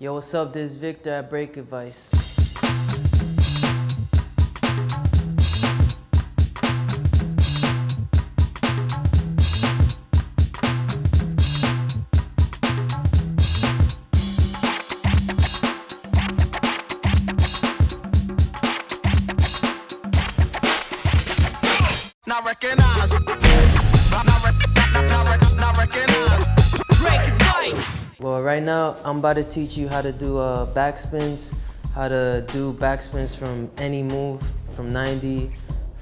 Yo, what's up? This is Victor at Break Advice. Not recognize. Right now I'm about to teach you how to do uh, backspins, how to do backspins from any move, from 90,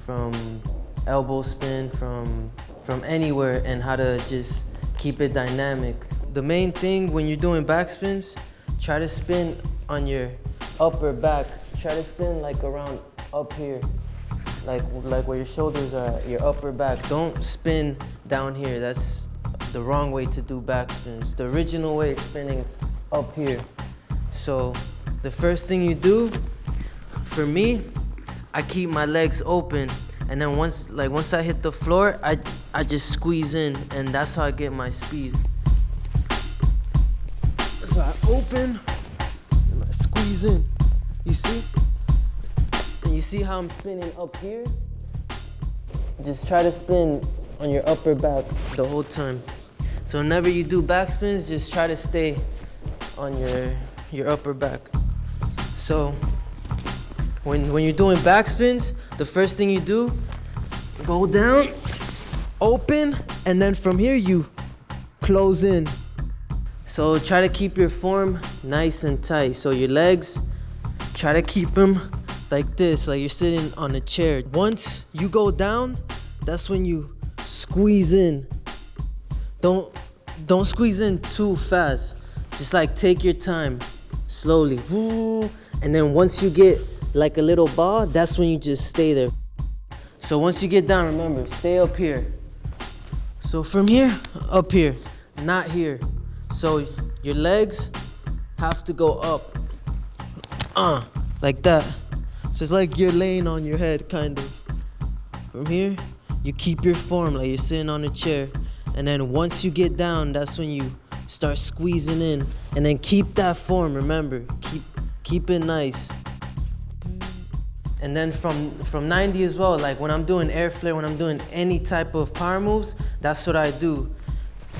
from elbow spin, from from anywhere, and how to just keep it dynamic. The main thing when you're doing backspins, try to spin on your upper back. Try to spin like around up here, like like where your shoulders are, your upper back. Don't spin down here. That's the wrong way to do backspins. The original way is spinning up here. So the first thing you do, for me, I keep my legs open and then once like once I hit the floor, I I just squeeze in and that's how I get my speed. So I open and I squeeze in. You see? And you see how I'm spinning up here? Just try to spin on your upper back the whole time. So whenever you do backspins, just try to stay on your your upper back. So when when you're doing backspins, the first thing you do, go down, open, and then from here you close in. So try to keep your form nice and tight. So your legs, try to keep them like this, like you're sitting on a chair. Once you go down, that's when you squeeze in. Don't don't squeeze in too fast. Just like take your time, slowly. And then once you get like a little ball, that's when you just stay there. So once you get down, remember, stay up here. So from here, up here, not here. So your legs have to go up. Uh, like that. So it's like you're laying on your head, kind of. From here, you keep your form like you're sitting on a chair. And then once you get down, that's when you start squeezing in. And then keep that form, remember. Keep keep it nice. And then from from 90 as well, like when I'm doing air flare, when I'm doing any type of power moves, that's what I do.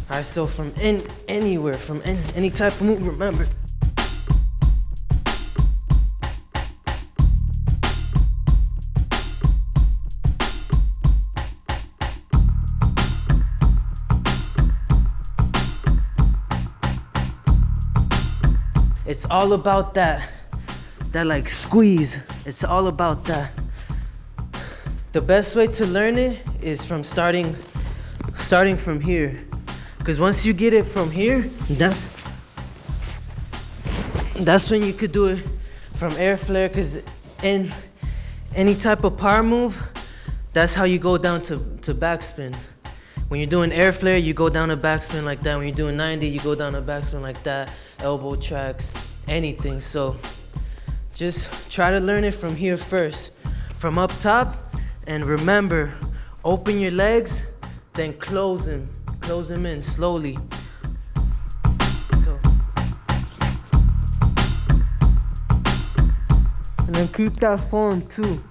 Alright, so from in, anywhere, from any, any type of move, remember. It's all about that, that like squeeze. It's all about that. The best way to learn it is from starting, starting from here. Cause once you get it from here, that's, that's when you could do it from air flare. Cause in any type of power move, that's how you go down to, to backspin. When you're doing air flare, you go down a backspin like that. When you're doing 90, you go down a backspin like that. Elbow tracks, anything. So just try to learn it from here first, from up top. And remember, open your legs, then close them. Close them in slowly. So. And then keep that form too.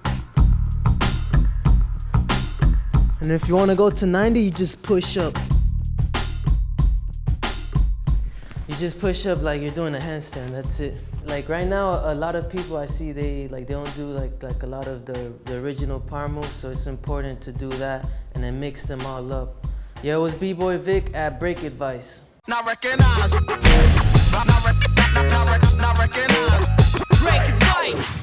And if you want to go to 90, you just push up. You just push up like you're doing a handstand, that's it. Like right now, a lot of people I see, they like they don't do like like a lot of the, the original power moves, so it's important to do that and then mix them all up. Yo, was B-Boy Vic at Break Advice. Recognize. Recognize. Break Advice.